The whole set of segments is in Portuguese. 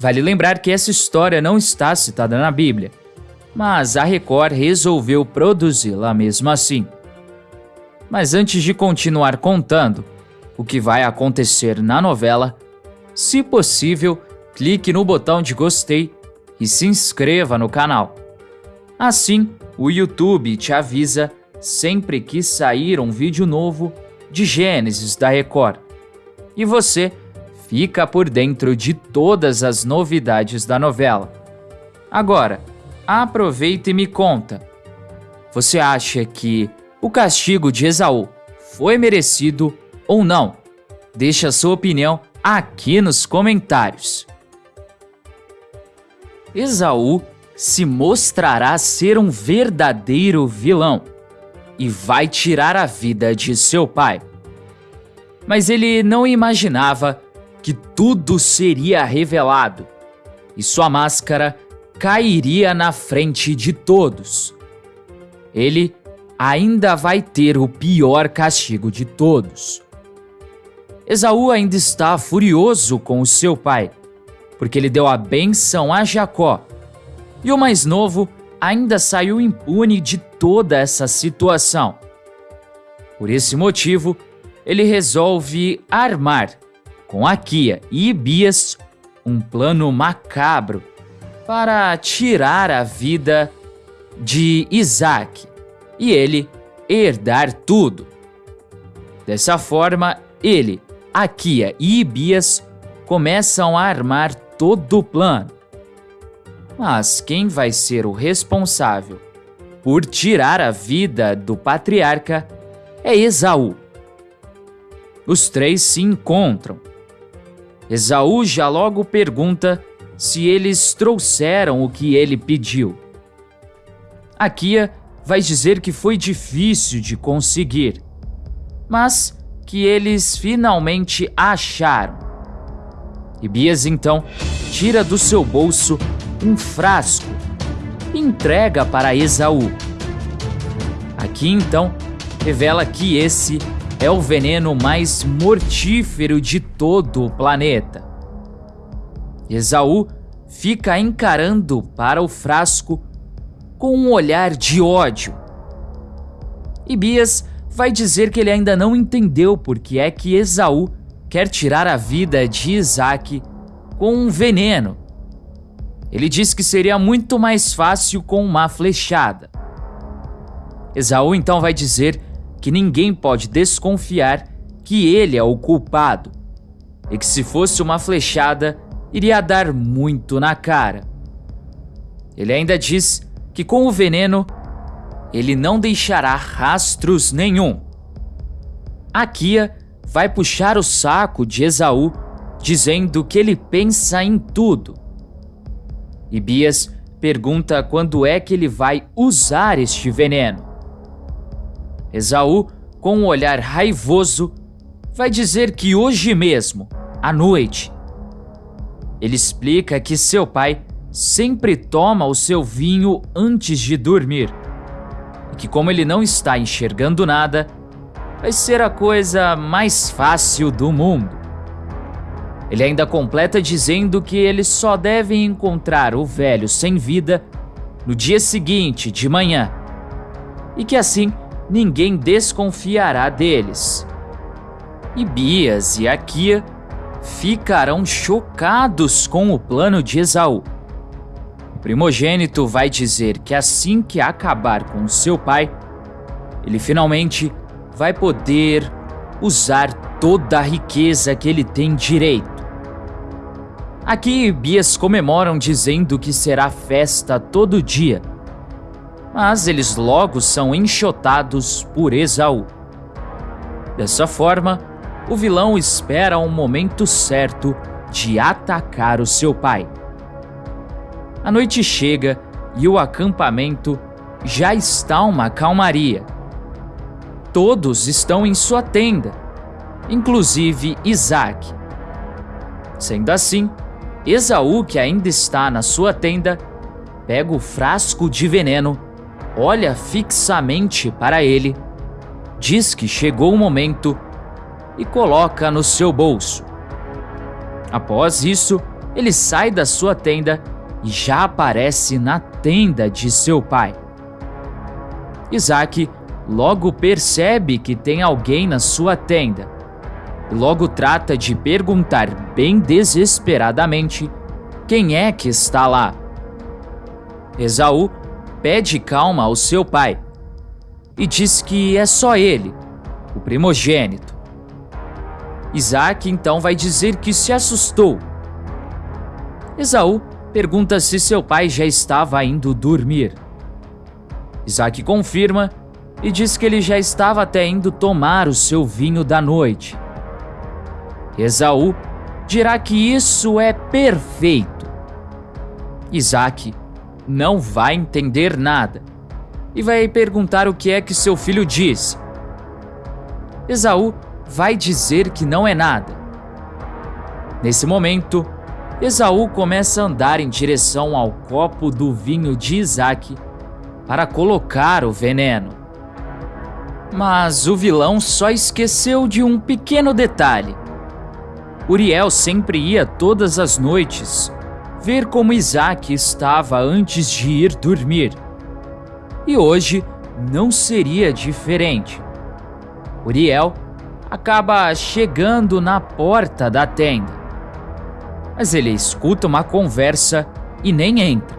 Vale lembrar que essa história não está citada na Bíblia, mas a Record resolveu produzi-la mesmo assim. Mas antes de continuar contando o que vai acontecer na novela, se possível, clique no botão de gostei e se inscreva no canal. Assim, o YouTube te avisa sempre que sair um vídeo novo de Gênesis da Record. E você fica por dentro de todas as novidades da novela. Agora, aproveita e me conta. Você acha que o castigo de Esaú foi merecido ou não? Deixe a sua opinião aqui nos comentários. Esaú se mostrará ser um verdadeiro vilão e vai tirar a vida de seu pai. Mas ele não imaginava que tudo seria revelado e sua máscara cairia na frente de todos. Ele ainda vai ter o pior castigo de todos. Esaú ainda está furioso com o seu pai, porque ele deu a benção a Jacó. E o mais novo ainda saiu impune de toda essa situação. Por esse motivo, ele resolve armar com Aquia e Ibias um plano macabro para tirar a vida de Isaac e ele herdar tudo. Dessa forma, ele, Aquia e Ibias começam a armar todo o plano. Mas quem vai ser o responsável por tirar a vida do patriarca é Esaú. Os três se encontram Esaú já logo pergunta se eles trouxeram o que ele pediu. Aquia vai dizer que foi difícil de conseguir, mas que eles finalmente acharam. E Bias então tira do seu bolso um frasco e entrega para Esaú. Aqui então revela que esse é o veneno mais mortífero de todo o planeta. Esaú fica encarando para o frasco com um olhar de ódio. E Bias vai dizer que ele ainda não entendeu por que é que Esaú quer tirar a vida de Isaac com um veneno. Ele diz que seria muito mais fácil com uma flechada. Esaú então vai dizer que ninguém pode desconfiar que ele é o culpado e que se fosse uma flechada iria dar muito na cara. Ele ainda diz que com o veneno ele não deixará rastros nenhum. Akia vai puxar o saco de Esaú, dizendo que ele pensa em tudo. E Bias pergunta quando é que ele vai usar este veneno. Esaú, com um olhar raivoso, vai dizer que hoje mesmo, à noite. Ele explica que seu pai sempre toma o seu vinho antes de dormir e que, como ele não está enxergando nada, vai ser a coisa mais fácil do mundo. Ele ainda completa dizendo que eles só devem encontrar o velho sem vida no dia seguinte, de manhã, e que assim ninguém desconfiará deles. E Bias e Akia ficarão chocados com o plano de Esaú. O primogênito vai dizer que assim que acabar com seu pai, ele finalmente vai poder usar toda a riqueza que ele tem direito. Aqui, Bias comemoram dizendo que será festa todo dia mas eles logo são enxotados por Esaú. Dessa forma, o vilão espera um momento certo de atacar o seu pai. A noite chega e o acampamento já está uma calmaria. Todos estão em sua tenda, inclusive Isaac. Sendo assim, Esaú, que ainda está na sua tenda, pega o frasco de veneno olha fixamente para ele, diz que chegou o momento e coloca no seu bolso. Após isso, ele sai da sua tenda e já aparece na tenda de seu pai. Isaac logo percebe que tem alguém na sua tenda e logo trata de perguntar bem desesperadamente quem é que está lá. Esaú pede calma ao seu pai e diz que é só ele, o primogênito. Isaac então vai dizer que se assustou. Esaú pergunta se seu pai já estava indo dormir. Isaac confirma e diz que ele já estava até indo tomar o seu vinho da noite. Esaú dirá que isso é perfeito. Isaac não vai entender nada e vai perguntar o que é que seu filho disse. Esaú vai dizer que não é nada. Nesse momento, Esaú começa a andar em direção ao copo do vinho de Isaac para colocar o veneno. Mas o vilão só esqueceu de um pequeno detalhe. Uriel sempre ia todas as noites ver como Isaac estava antes de ir dormir. E hoje não seria diferente. Uriel acaba chegando na porta da tenda. Mas ele escuta uma conversa e nem entra.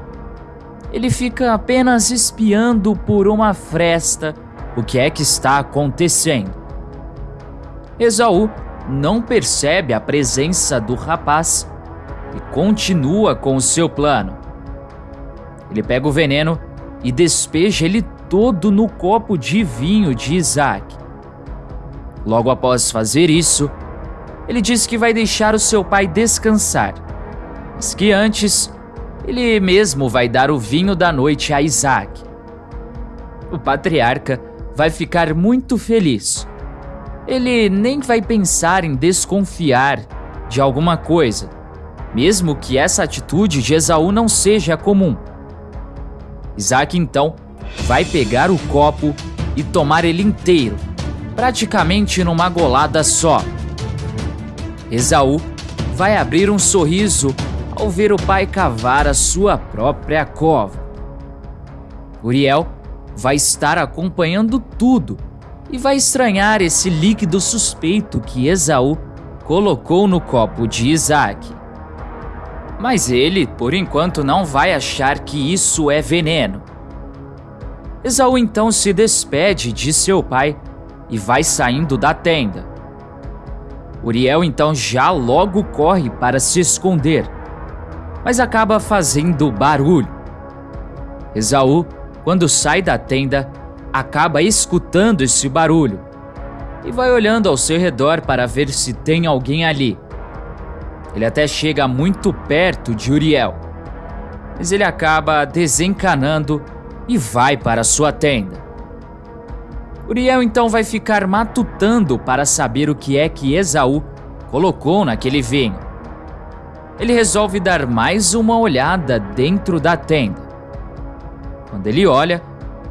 Ele fica apenas espiando por uma fresta o que é que está acontecendo. Esaú não percebe a presença do rapaz e continua com o seu plano. Ele pega o veneno e despeja ele todo no copo de vinho de Isaac. Logo após fazer isso, ele diz que vai deixar o seu pai descansar, mas que antes ele mesmo vai dar o vinho da noite a Isaac. O patriarca vai ficar muito feliz. Ele nem vai pensar em desconfiar de alguma coisa, mesmo que essa atitude de Esaú não seja comum. Isaac então vai pegar o copo e tomar ele inteiro praticamente numa golada só. Esaú vai abrir um sorriso ao ver o pai cavar a sua própria cova. Uriel vai estar acompanhando tudo e vai estranhar esse líquido suspeito que Esaú colocou no copo de Isaac. Mas ele, por enquanto, não vai achar que isso é veneno. Esaú então se despede de seu pai e vai saindo da tenda. Uriel então já logo corre para se esconder, mas acaba fazendo barulho. Esaú, quando sai da tenda, acaba escutando esse barulho e vai olhando ao seu redor para ver se tem alguém ali. Ele até chega muito perto de Uriel, mas ele acaba desencanando e vai para sua tenda. Uriel então vai ficar matutando para saber o que é que Esaú colocou naquele vinho. Ele resolve dar mais uma olhada dentro da tenda. Quando ele olha,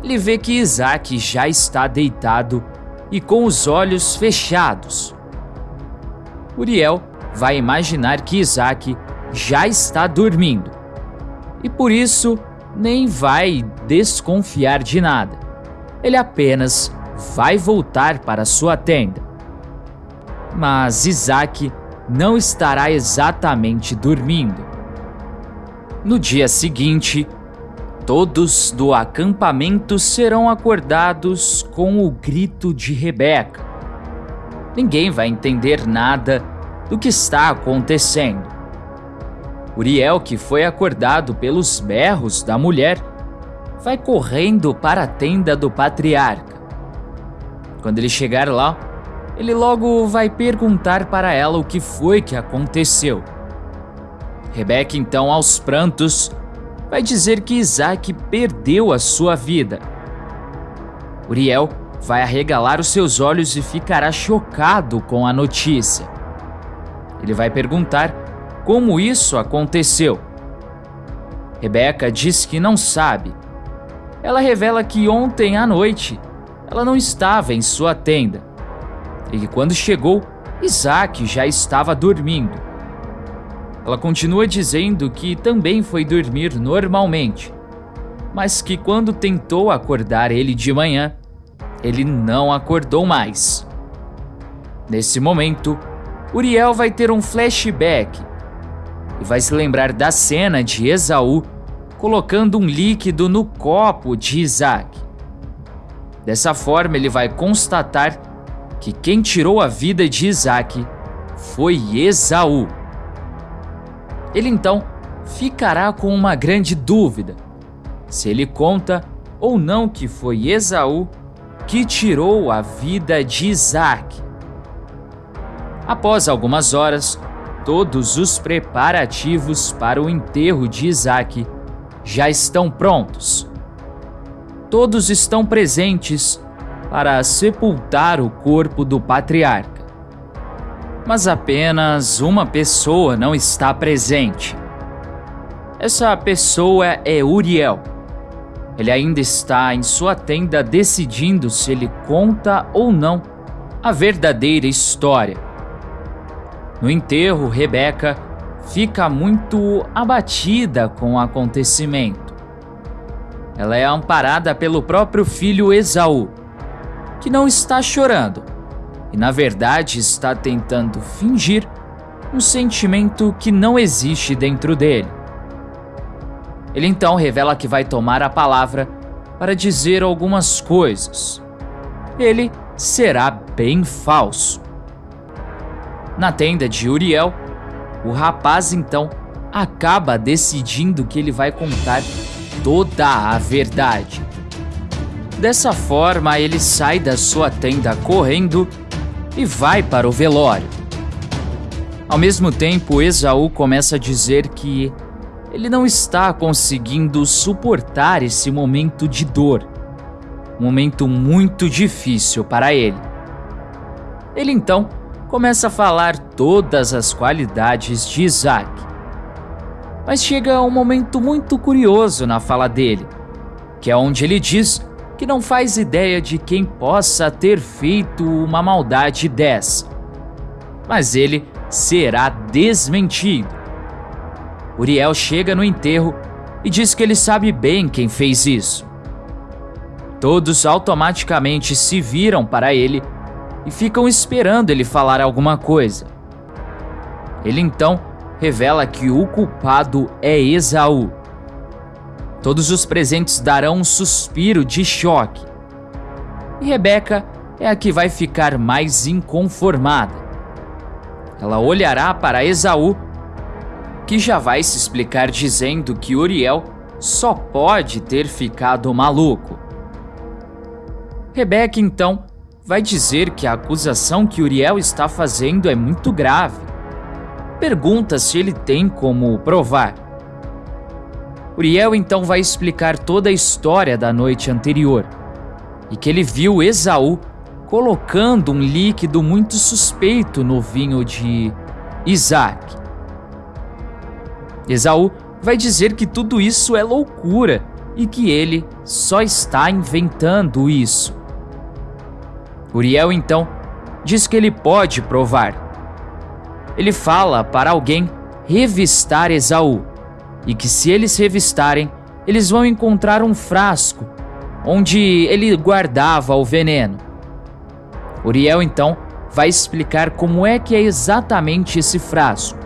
ele vê que Isaac já está deitado e com os olhos fechados. Uriel vai imaginar que Isaac já está dormindo e por isso nem vai desconfiar de nada. Ele apenas vai voltar para sua tenda. Mas Isaac não estará exatamente dormindo. No dia seguinte, todos do acampamento serão acordados com o grito de Rebeca. Ninguém vai entender nada do que está acontecendo. Uriel, que foi acordado pelos berros da mulher, vai correndo para a tenda do patriarca. Quando ele chegar lá, ele logo vai perguntar para ela o que foi que aconteceu. Rebeca, então, aos prantos, vai dizer que Isaac perdeu a sua vida. Uriel vai arregalar os seus olhos e ficará chocado com a notícia. Ele vai perguntar como isso aconteceu. Rebeca diz que não sabe. Ela revela que ontem à noite ela não estava em sua tenda. E que quando chegou, Isaac já estava dormindo. ela continua dizendo que também foi dormir normalmente, mas que quando tentou acordar ele de manhã, ele não acordou mais. Nesse momento, Uriel vai ter um flashback e vai se lembrar da cena de Esaú colocando um líquido no copo de Isaac. Dessa forma, ele vai constatar que quem tirou a vida de Isaac foi Esaú. Ele então ficará com uma grande dúvida: se ele conta ou não que foi Esaú que tirou a vida de Isaac. Após algumas horas, todos os preparativos para o enterro de Isaac já estão prontos. Todos estão presentes para sepultar o corpo do patriarca. Mas apenas uma pessoa não está presente. Essa pessoa é Uriel. Ele ainda está em sua tenda decidindo se ele conta ou não a verdadeira história. No enterro, Rebeca fica muito abatida com o acontecimento. Ela é amparada pelo próprio filho Esaú, que não está chorando e, na verdade, está tentando fingir um sentimento que não existe dentro dele. Ele então revela que vai tomar a palavra para dizer algumas coisas. Ele será bem falso. Na tenda de Uriel, o rapaz então acaba decidindo que ele vai contar toda a verdade. Dessa forma, ele sai da sua tenda correndo e vai para o velório. Ao mesmo tempo, Esaú começa a dizer que ele não está conseguindo suportar esse momento de dor, um momento muito difícil para ele. Ele então começa a falar todas as qualidades de Isaac. Mas chega um momento muito curioso na fala dele, que é onde ele diz que não faz ideia de quem possa ter feito uma maldade dessa. Mas ele será desmentido. Uriel chega no enterro e diz que ele sabe bem quem fez isso. Todos automaticamente se viram para ele e ficam esperando ele falar alguma coisa. Ele então revela que o culpado é Esaú. Todos os presentes darão um suspiro de choque. E Rebeca é a que vai ficar mais inconformada. Ela olhará para Esaú, que já vai se explicar dizendo que Uriel só pode ter ficado maluco. Rebeca então vai dizer que a acusação que Uriel está fazendo é muito grave. Pergunta se ele tem como provar. Uriel então vai explicar toda a história da noite anterior e que ele viu Esaú colocando um líquido muito suspeito no vinho de Isaac. Esaú vai dizer que tudo isso é loucura e que ele só está inventando isso. Uriel então diz que ele pode provar. Ele fala para alguém revistar Esaú e que se eles revistarem, eles vão encontrar um frasco onde ele guardava o veneno. Uriel então vai explicar como é que é exatamente esse frasco.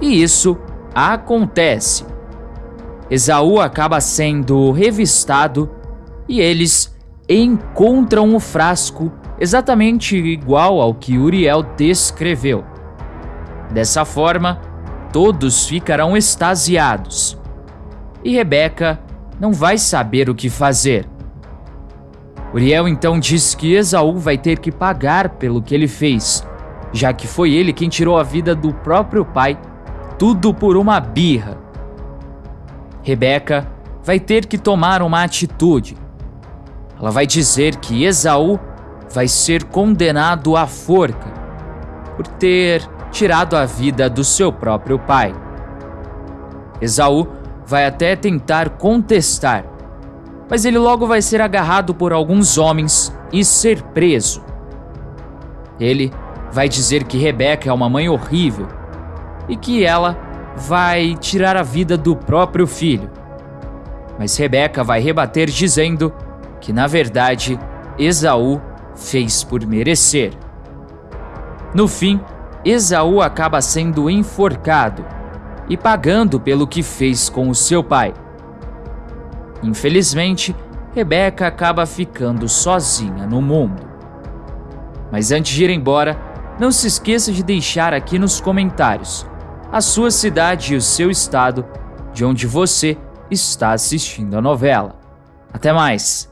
E isso acontece. Esaú acaba sendo revistado e eles encontram o frasco exatamente igual ao que Uriel descreveu. Dessa forma, todos ficarão extasiados. E Rebeca não vai saber o que fazer. Uriel então diz que Esaú vai ter que pagar pelo que ele fez, já que foi ele quem tirou a vida do próprio pai, tudo por uma birra. Rebeca vai ter que tomar uma atitude ela vai dizer que Esaú vai ser condenado à forca por ter tirado a vida do seu próprio pai. Esaú vai até tentar contestar, mas ele logo vai ser agarrado por alguns homens e ser preso. Ele vai dizer que Rebeca é uma mãe horrível e que ela vai tirar a vida do próprio filho. Mas Rebeca vai rebater dizendo que, na verdade, Esaú fez por merecer. No fim, Esaú acaba sendo enforcado e pagando pelo que fez com o seu pai. Infelizmente, Rebeca acaba ficando sozinha no mundo. Mas antes de ir embora, não se esqueça de deixar aqui nos comentários a sua cidade e o seu estado de onde você está assistindo a novela. Até mais!